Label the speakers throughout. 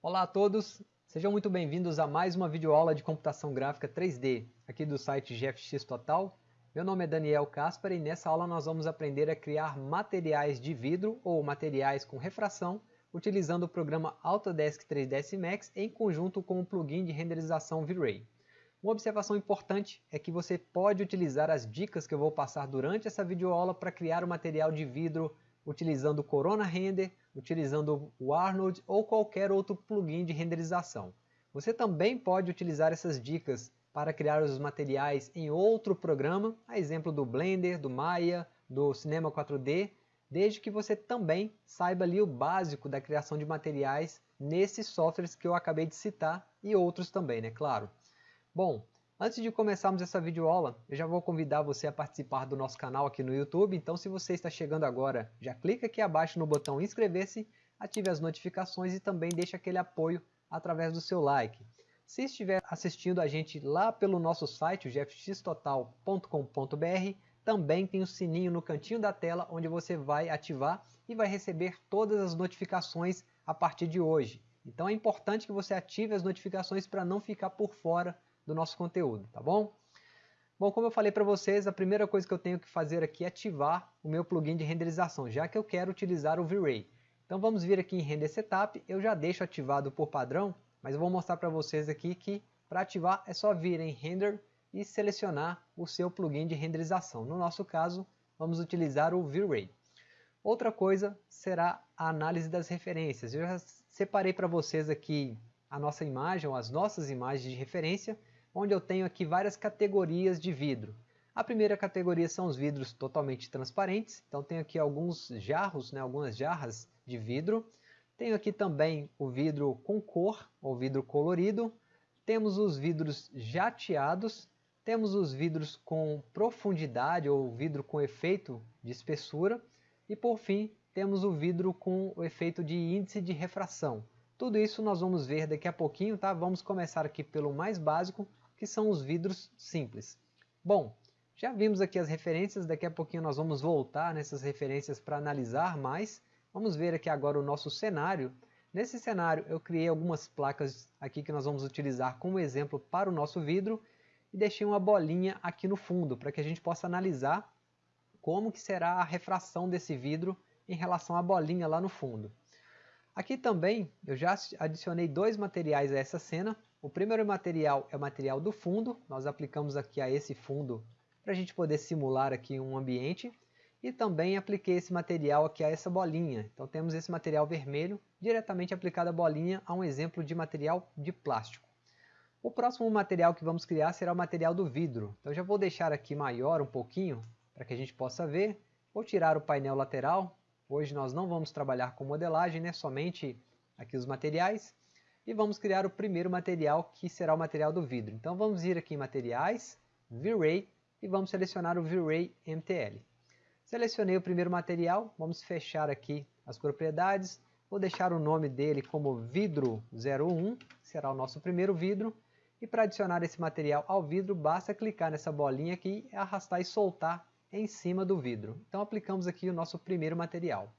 Speaker 1: Olá a todos, sejam muito bem-vindos a mais uma videoaula de computação gráfica 3D, aqui do site GFX Total. Meu nome é Daniel Caspar e nessa aula nós vamos aprender a criar materiais de vidro ou materiais com refração utilizando o programa Autodesk 3ds Max em conjunto com o plugin de renderização V-Ray. Uma observação importante é que você pode utilizar as dicas que eu vou passar durante essa videoaula para criar o material de vidro utilizando Corona Render, utilizando o Arnold ou qualquer outro plugin de renderização. Você também pode utilizar essas dicas para criar os materiais em outro programa, a exemplo do Blender, do Maya, do Cinema 4D, desde que você também saiba ali o básico da criação de materiais nesses softwares que eu acabei de citar e outros também, né, claro. Bom, Antes de começarmos essa videoaula, eu já vou convidar você a participar do nosso canal aqui no YouTube, então se você está chegando agora, já clica aqui abaixo no botão inscrever-se, ative as notificações e também deixe aquele apoio através do seu like. Se estiver assistindo a gente lá pelo nosso site, gfxtotal.com.br, também tem o sininho no cantinho da tela onde você vai ativar e vai receber todas as notificações a partir de hoje. Então é importante que você ative as notificações para não ficar por fora do nosso conteúdo, tá bom? Bom, como eu falei para vocês, a primeira coisa que eu tenho que fazer aqui é ativar o meu plugin de renderização, já que eu quero utilizar o V-Ray. Então vamos vir aqui em Render Setup, eu já deixo ativado por padrão, mas eu vou mostrar para vocês aqui que para ativar é só vir em Render e selecionar o seu plugin de renderização. No nosso caso, vamos utilizar o V-Ray. Outra coisa será a análise das referências. Eu já separei para vocês aqui a nossa imagem, ou as nossas imagens de referência, onde eu tenho aqui várias categorias de vidro. A primeira categoria são os vidros totalmente transparentes, então tenho aqui alguns jarros, né, algumas jarras de vidro. Tenho aqui também o vidro com cor, ou vidro colorido. Temos os vidros jateados, temos os vidros com profundidade, ou vidro com efeito de espessura. E por fim, temos o vidro com o efeito de índice de refração. Tudo isso nós vamos ver daqui a pouquinho, tá? Vamos começar aqui pelo mais básico, que são os vidros simples. Bom, já vimos aqui as referências, daqui a pouquinho nós vamos voltar nessas referências para analisar mais. Vamos ver aqui agora o nosso cenário. Nesse cenário eu criei algumas placas aqui que nós vamos utilizar como exemplo para o nosso vidro e deixei uma bolinha aqui no fundo para que a gente possa analisar como que será a refração desse vidro em relação à bolinha lá no fundo. Aqui também eu já adicionei dois materiais a essa cena, o primeiro material é o material do fundo, nós aplicamos aqui a esse fundo para a gente poder simular aqui um ambiente. E também apliquei esse material aqui a essa bolinha. Então temos esse material vermelho diretamente aplicado à bolinha a um exemplo de material de plástico. O próximo material que vamos criar será o material do vidro. Então já vou deixar aqui maior um pouquinho para que a gente possa ver. Vou tirar o painel lateral. Hoje nós não vamos trabalhar com modelagem, né? somente aqui os materiais e vamos criar o primeiro material que será o material do vidro. Então vamos ir aqui em materiais, V-Ray e vamos selecionar o V-Ray MTL. Selecionei o primeiro material, vamos fechar aqui as propriedades, vou deixar o nome dele como vidro 01, será o nosso primeiro vidro, e para adicionar esse material ao vidro basta clicar nessa bolinha aqui, arrastar e soltar em cima do vidro. Então aplicamos aqui o nosso primeiro material.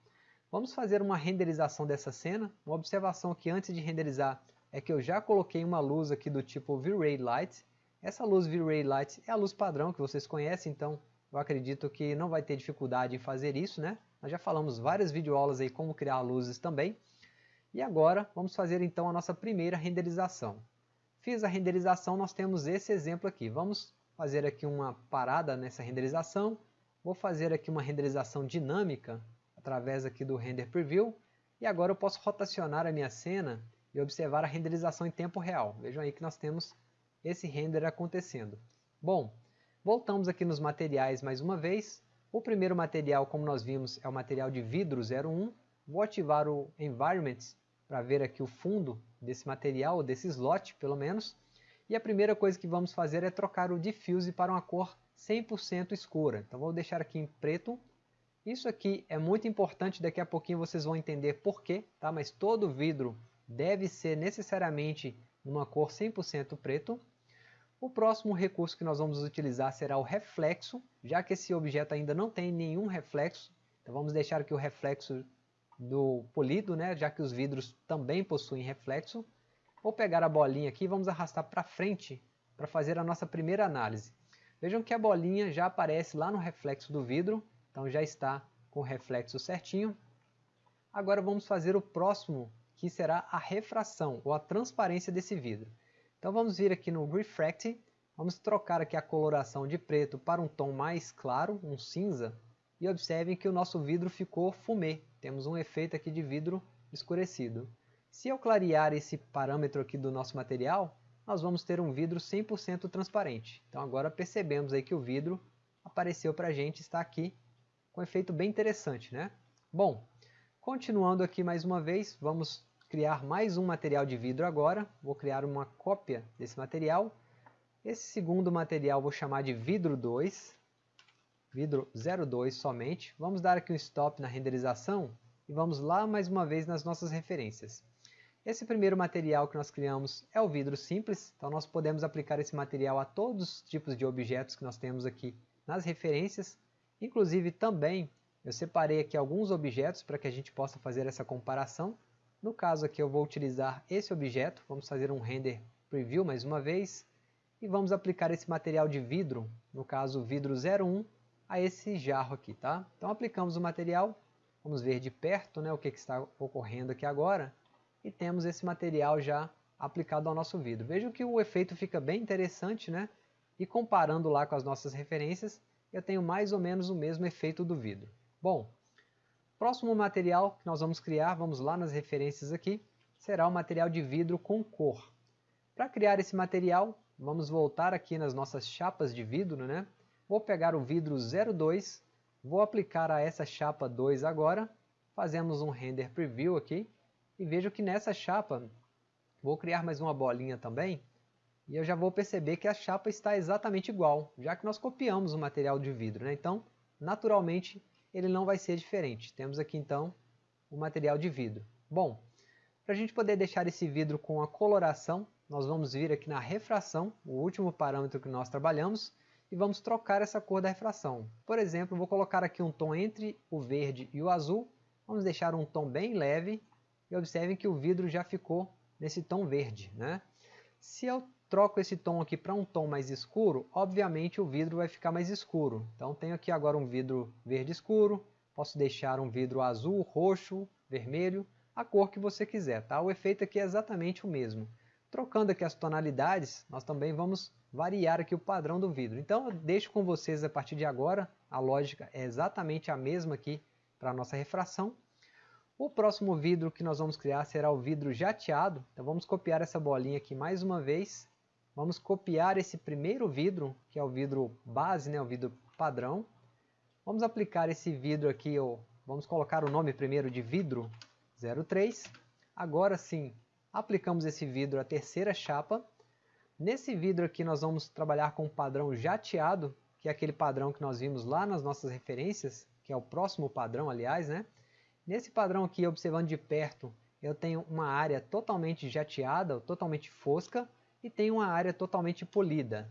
Speaker 1: Vamos fazer uma renderização dessa cena. Uma observação aqui antes de renderizar é que eu já coloquei uma luz aqui do tipo V-Ray Light. Essa luz V-Ray Light é a luz padrão que vocês conhecem, então eu acredito que não vai ter dificuldade em fazer isso, né? Nós já falamos várias videoaulas aí como criar luzes também. E agora vamos fazer então a nossa primeira renderização. Fiz a renderização, nós temos esse exemplo aqui. Vamos fazer aqui uma parada nessa renderização. Vou fazer aqui uma renderização dinâmica através aqui do Render Preview. E agora eu posso rotacionar a minha cena e observar a renderização em tempo real. Vejam aí que nós temos esse render acontecendo. Bom, voltamos aqui nos materiais mais uma vez. O primeiro material, como nós vimos, é o material de vidro 01. Vou ativar o Environments para ver aqui o fundo desse material, desse slot pelo menos. E a primeira coisa que vamos fazer é trocar o Diffuse para uma cor 100% escura. Então vou deixar aqui em preto isso aqui é muito importante, daqui a pouquinho vocês vão entender porquê, tá? mas todo vidro deve ser necessariamente numa cor 100% preto. O próximo recurso que nós vamos utilizar será o reflexo, já que esse objeto ainda não tem nenhum reflexo, então vamos deixar aqui o reflexo do polido, né, já que os vidros também possuem reflexo. Vou pegar a bolinha aqui e vamos arrastar para frente para fazer a nossa primeira análise. Vejam que a bolinha já aparece lá no reflexo do vidro, então já está com o reflexo certinho. Agora vamos fazer o próximo, que será a refração, ou a transparência desse vidro. Então vamos vir aqui no Refract, vamos trocar aqui a coloração de preto para um tom mais claro, um cinza, e observem que o nosso vidro ficou fumê, temos um efeito aqui de vidro escurecido. Se eu clarear esse parâmetro aqui do nosso material, nós vamos ter um vidro 100% transparente. Então agora percebemos aí que o vidro apareceu para a gente, está aqui um efeito bem interessante. Né? Bom, continuando aqui mais uma vez, vamos criar mais um material de vidro agora. Vou criar uma cópia desse material. Esse segundo material vou chamar de vidro 2, vidro 02 somente. Vamos dar aqui um stop na renderização e vamos lá mais uma vez nas nossas referências. Esse primeiro material que nós criamos é o vidro simples, então nós podemos aplicar esse material a todos os tipos de objetos que nós temos aqui nas referências. Inclusive também eu separei aqui alguns objetos para que a gente possa fazer essa comparação. No caso aqui eu vou utilizar esse objeto, vamos fazer um render preview mais uma vez. E vamos aplicar esse material de vidro, no caso vidro 01, a esse jarro aqui. Tá? Então aplicamos o material, vamos ver de perto né, o que, que está ocorrendo aqui agora e temos esse material já aplicado ao nosso vidro. Vejam que o efeito fica bem interessante, né? E comparando lá com as nossas referências, eu tenho mais ou menos o mesmo efeito do vidro. Bom, próximo material que nós vamos criar, vamos lá nas referências aqui, será o material de vidro com cor. Para criar esse material, vamos voltar aqui nas nossas chapas de vidro, né? Vou pegar o vidro 02, vou aplicar a essa chapa 2 agora, fazemos um render preview aqui, e vejo que nessa chapa, vou criar mais uma bolinha também, e eu já vou perceber que a chapa está exatamente igual, já que nós copiamos o material de vidro. Né? Então, naturalmente, ele não vai ser diferente. Temos aqui então o material de vidro. Bom, para a gente poder deixar esse vidro com a coloração, nós vamos vir aqui na refração, o último parâmetro que nós trabalhamos, e vamos trocar essa cor da refração. Por exemplo, vou colocar aqui um tom entre o verde e o azul, vamos deixar um tom bem leve, e observem que o vidro já ficou nesse tom verde. Né? Se eu troco esse tom aqui para um tom mais escuro, obviamente o vidro vai ficar mais escuro. Então tenho aqui agora um vidro verde escuro, posso deixar um vidro azul, roxo, vermelho, a cor que você quiser. Tá? O efeito aqui é exatamente o mesmo. Trocando aqui as tonalidades, nós também vamos variar aqui o padrão do vidro. Então eu deixo com vocês a partir de agora, a lógica é exatamente a mesma aqui para a nossa refração. O próximo vidro que nós vamos criar será o vidro jateado. Então vamos copiar essa bolinha aqui mais uma vez. Vamos copiar esse primeiro vidro, que é o vidro base, né, o vidro padrão. Vamos aplicar esse vidro aqui, ou vamos colocar o nome primeiro de vidro 03. Agora sim, aplicamos esse vidro à terceira chapa. Nesse vidro aqui nós vamos trabalhar com o padrão jateado, que é aquele padrão que nós vimos lá nas nossas referências, que é o próximo padrão, aliás, né? Nesse padrão aqui, observando de perto, eu tenho uma área totalmente jateada, totalmente fosca, e tenho uma área totalmente polida.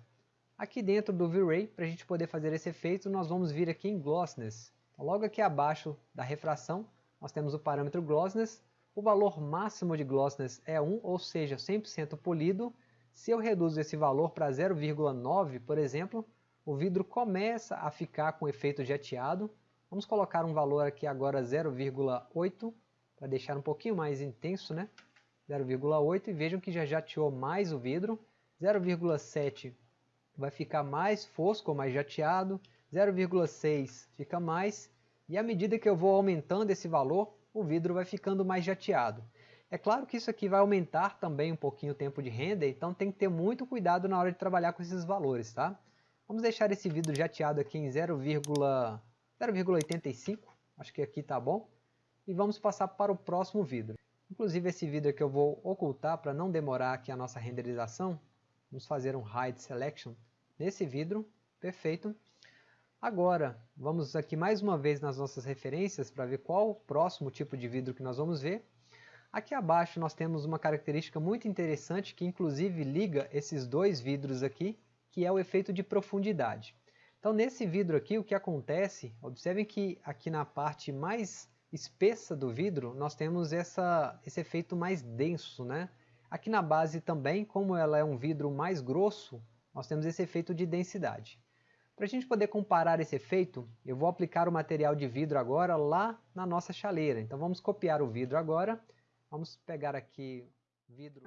Speaker 1: Aqui dentro do V-Ray, para a gente poder fazer esse efeito, nós vamos vir aqui em Glossiness. Então, logo aqui abaixo da refração, nós temos o parâmetro Glossiness. O valor máximo de Glossiness é 1, ou seja, 100% polido. Se eu reduzo esse valor para 0,9, por exemplo, o vidro começa a ficar com efeito jateado, Vamos colocar um valor aqui agora 0,8 para deixar um pouquinho mais intenso, né? 0,8 e vejam que já jateou mais o vidro. 0,7 vai ficar mais fosco, mais jateado. 0,6 fica mais. E à medida que eu vou aumentando esse valor, o vidro vai ficando mais jateado. É claro que isso aqui vai aumentar também um pouquinho o tempo de render, então tem que ter muito cuidado na hora de trabalhar com esses valores, tá? Vamos deixar esse vidro jateado aqui em 0,8 0,85, acho que aqui está bom. E vamos passar para o próximo vidro. Inclusive esse vidro aqui eu vou ocultar para não demorar aqui a nossa renderização. Vamos fazer um Hide Selection nesse vidro, perfeito. Agora, vamos aqui mais uma vez nas nossas referências para ver qual o próximo tipo de vidro que nós vamos ver. Aqui abaixo nós temos uma característica muito interessante que inclusive liga esses dois vidros aqui, que é o efeito de profundidade. Então nesse vidro aqui o que acontece, observem que aqui na parte mais espessa do vidro, nós temos essa, esse efeito mais denso. Né? Aqui na base também, como ela é um vidro mais grosso, nós temos esse efeito de densidade. Para a gente poder comparar esse efeito, eu vou aplicar o material de vidro agora lá na nossa chaleira. Então vamos copiar o vidro agora. Vamos pegar aqui vidro.